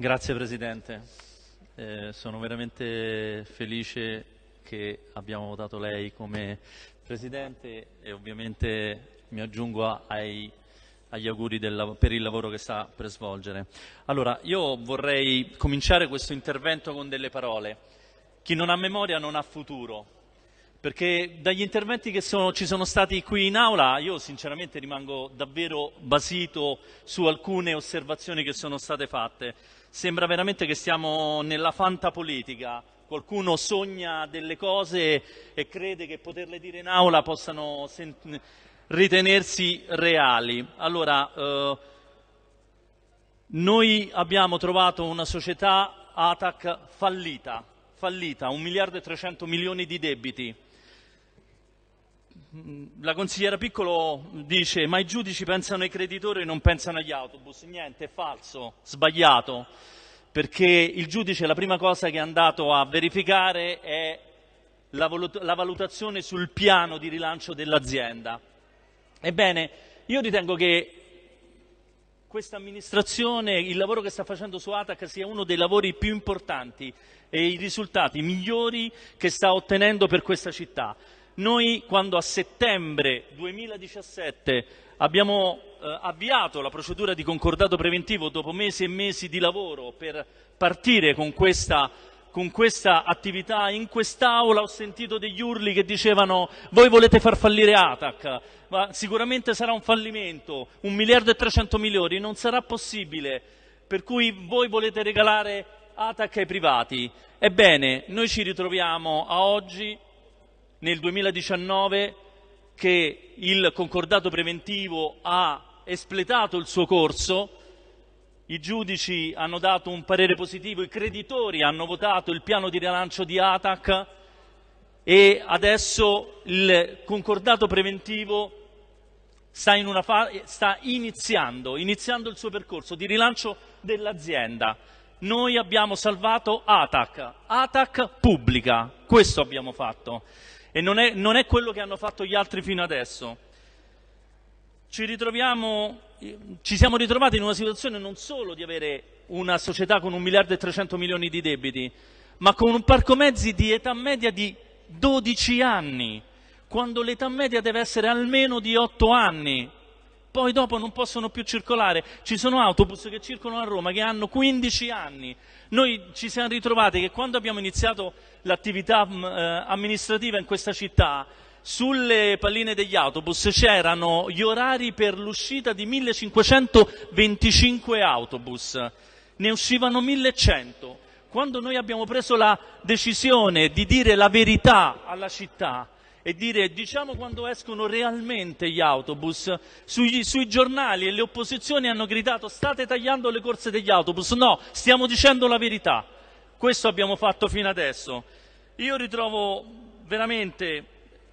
Grazie Presidente, eh, sono veramente felice che abbiamo votato lei come Presidente e ovviamente mi aggiungo ai, agli auguri del, per il lavoro che sta per svolgere. Allora, io vorrei cominciare questo intervento con delle parole. Chi non ha memoria non ha futuro perché dagli interventi che sono, ci sono stati qui in aula io sinceramente rimango davvero basito su alcune osservazioni che sono state fatte. Sembra veramente che stiamo nella fantapolitica, qualcuno sogna delle cose e crede che poterle dire in aula possano ritenersi reali. Allora, eh, noi abbiamo trovato una società ATAC fallita, fallita, un miliardo e 300 milioni di debiti la consigliera Piccolo dice ma i giudici pensano ai creditori e non pensano agli autobus. Niente, è falso, sbagliato, perché il giudice la prima cosa che è andato a verificare è la, valut la valutazione sul piano di rilancio dell'azienda. Ebbene, io ritengo che questa amministrazione, il lavoro che sta facendo su ATAC sia uno dei lavori più importanti e i risultati migliori che sta ottenendo per questa città. Noi quando a settembre 2017 abbiamo eh, avviato la procedura di concordato preventivo dopo mesi e mesi di lavoro per partire con questa, con questa attività in quest'Aula ho sentito degli urli che dicevano voi volete far fallire ATAC, ma sicuramente sarà un fallimento, un miliardo e 300 milioni, non sarà possibile, per cui voi volete regalare ATAC ai privati. Ebbene, noi ci ritroviamo a oggi nel 2019 che il concordato preventivo ha espletato il suo corso, i giudici hanno dato un parere positivo, i creditori hanno votato il piano di rilancio di ATAC e adesso il concordato preventivo sta, in sta iniziando, iniziando il suo percorso di rilancio dell'azienda. Noi abbiamo salvato ATAC, ATAC pubblica, questo abbiamo fatto e non è, non è quello che hanno fatto gli altri fino adesso. Ci, ci siamo ritrovati in una situazione non solo di avere una società con un miliardo e 300 milioni di debiti, ma con un parco mezzi di età media di 12 anni, quando l'età media deve essere almeno di 8 anni poi dopo non possono più circolare. Ci sono autobus che circolano a Roma che hanno 15 anni. Noi ci siamo ritrovati che quando abbiamo iniziato l'attività mm, eh, amministrativa in questa città, sulle palline degli autobus c'erano gli orari per l'uscita di 1525 autobus, ne uscivano 1100. Quando noi abbiamo preso la decisione di dire la verità alla città, e dire diciamo quando escono realmente gli autobus. Sui, sui giornali e le opposizioni hanno gridato state tagliando le corse degli autobus. No, stiamo dicendo la verità. Questo abbiamo fatto fino adesso. Io ritrovo veramente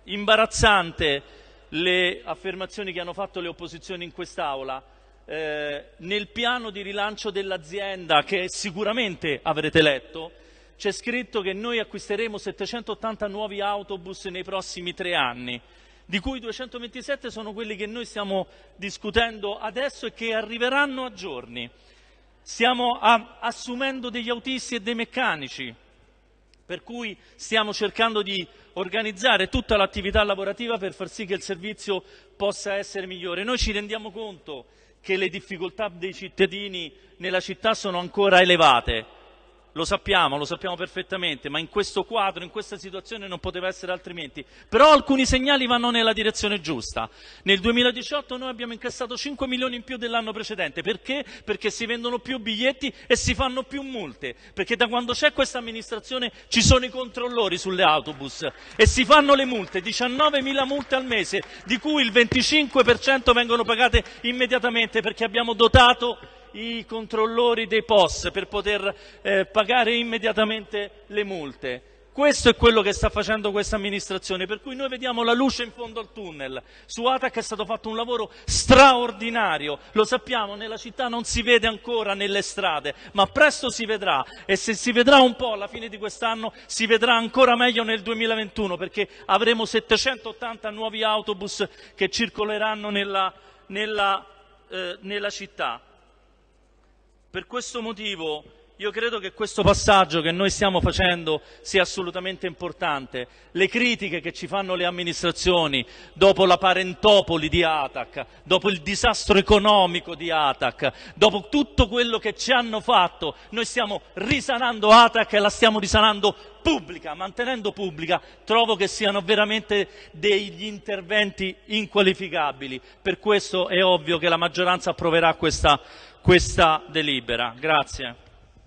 imbarazzante le affermazioni che hanno fatto le opposizioni in quest'Aula. Eh, nel piano di rilancio dell'azienda, che sicuramente avrete letto, c'è scritto che noi acquisteremo 780 nuovi autobus nei prossimi tre anni, di cui 227 sono quelli che noi stiamo discutendo adesso e che arriveranno a giorni. Stiamo a, assumendo degli autisti e dei meccanici, per cui stiamo cercando di organizzare tutta l'attività lavorativa per far sì che il servizio possa essere migliore. Noi ci rendiamo conto che le difficoltà dei cittadini nella città sono ancora elevate, lo sappiamo, lo sappiamo perfettamente, ma in questo quadro, in questa situazione non poteva essere altrimenti. Però alcuni segnali vanno nella direzione giusta. Nel 2018 noi abbiamo incassato 5 milioni in più dell'anno precedente. Perché? Perché si vendono più biglietti e si fanno più multe. Perché da quando c'è questa amministrazione ci sono i controllori sulle autobus e si fanno le multe, 19 mila multe al mese, di cui il 25% vengono pagate immediatamente perché abbiamo dotato i controllori dei POS per poter eh, pagare immediatamente le multe. Questo è quello che sta facendo questa amministrazione, per cui noi vediamo la luce in fondo al tunnel. Su Atac è stato fatto un lavoro straordinario, lo sappiamo, nella città non si vede ancora nelle strade, ma presto si vedrà e se si vedrà un po' alla fine di quest'anno si vedrà ancora meglio nel 2021 perché avremo 780 nuovi autobus che circoleranno nella, nella, eh, nella città. Per questo motivo io credo che questo passaggio che noi stiamo facendo sia assolutamente importante. Le critiche che ci fanno le amministrazioni dopo la parentopoli di Atac, dopo il disastro economico di Atac, dopo tutto quello che ci hanno fatto, noi stiamo risanando Atac e la stiamo risanando pubblica, mantenendo pubblica, trovo che siano veramente degli interventi inqualificabili. Per questo è ovvio che la maggioranza approverà questa, questa delibera.